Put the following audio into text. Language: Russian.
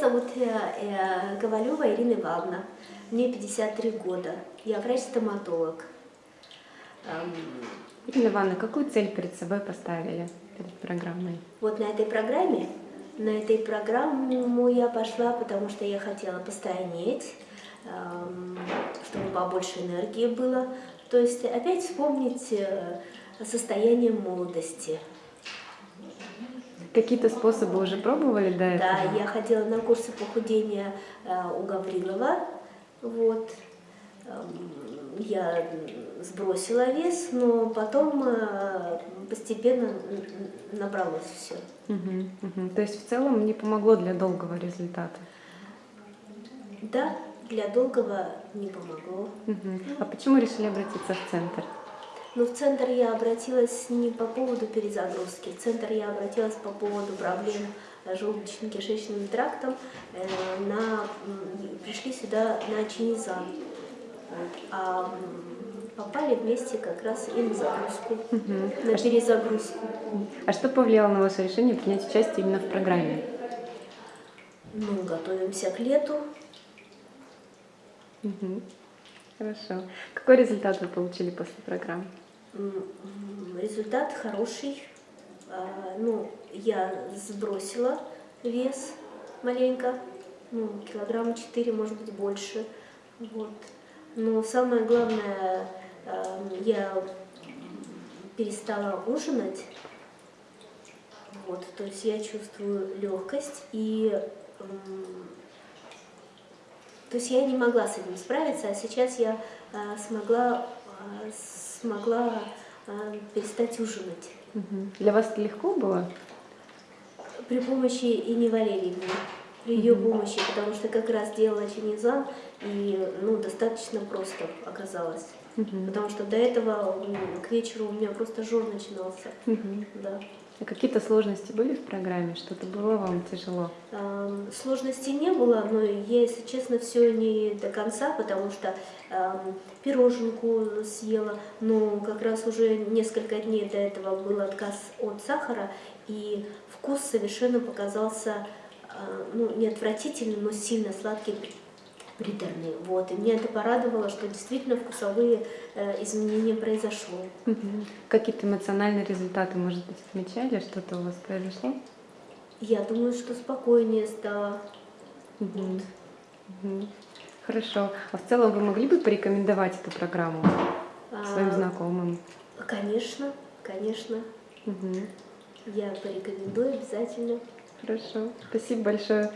зовут э, э, Ковалева Ирина Ивановна. Мне 53 года. Я врач-стоматолог. Ирина Ивановна, какую цель перед собой поставили перед программой? Вот на этой программе, на этой программу я пошла, потому что я хотела постранить, эм, чтобы побольше энергии было. То есть опять вспомнить э, состояние молодости. Какие-то способы уже пробовали до этого? Да, я ходила на курсы похудения э, у Гаврилова. Вот. Эм, Я сбросила вес, но потом э, постепенно набралось все. Мгм, мгм. То есть в целом не помогло для долгого результата? Да, для долгого не помогло. Мгм. А почему решили обратиться в центр? Но в центр я обратилась не по поводу перезагрузки. В центр я обратилась по поводу проблем желудочно-кишечным трактом. Э, На, пришли сюда на чинизан. А попали вместе как раз и на загрузку, Мгм. на перезагрузку. А что повлияло на ваше решение принять участие именно в программе? Ну, готовимся к лету. Мгм. Хорошо. Какой результат вы получили после программы? Результат хороший. А, Ну, я сбросила вес маленько, ну, килограмма 4, может быть, больше. Вот. Но самое главное, а, я перестала ужинать. Вот, то есть я чувствую легкость и то есть я не могла с этим справиться, а сейчас я а, смогла, смогла а, перестать ужинать. Для вас это легко было? при помощи Ини Валерьевны, при ее помощи, потому что как раз делала чинизан, и ну, достаточно просто оказалось. Мгм. Потому что до этого к вечеру у меня просто жор начинался. Мгм. Да. А какие-то сложности были в программе? Что-то было вам тяжело? Сложностей не было, но я, если честно, все не до конца, потому что пироженку съела, но как раз уже несколько дней до этого был отказ от сахара, и вкус совершенно показался а, ну, не отвратительным, но сильно сладкий, при- приторный. Вот. И меня это порадовало, что действительно вкусовые э, изменения произошло. Какие-то эмоциональные результаты, может быть, отмечали? Что-то у вас произошло? Я думаю, что спокойнее стало. Мгм. Хорошо. А в целом вы могли бы порекомендовать эту программу своим А, знакомым? Конечно, конечно. Мгм. Я порекомендую обязательно. Хорошо. Спасибо большое.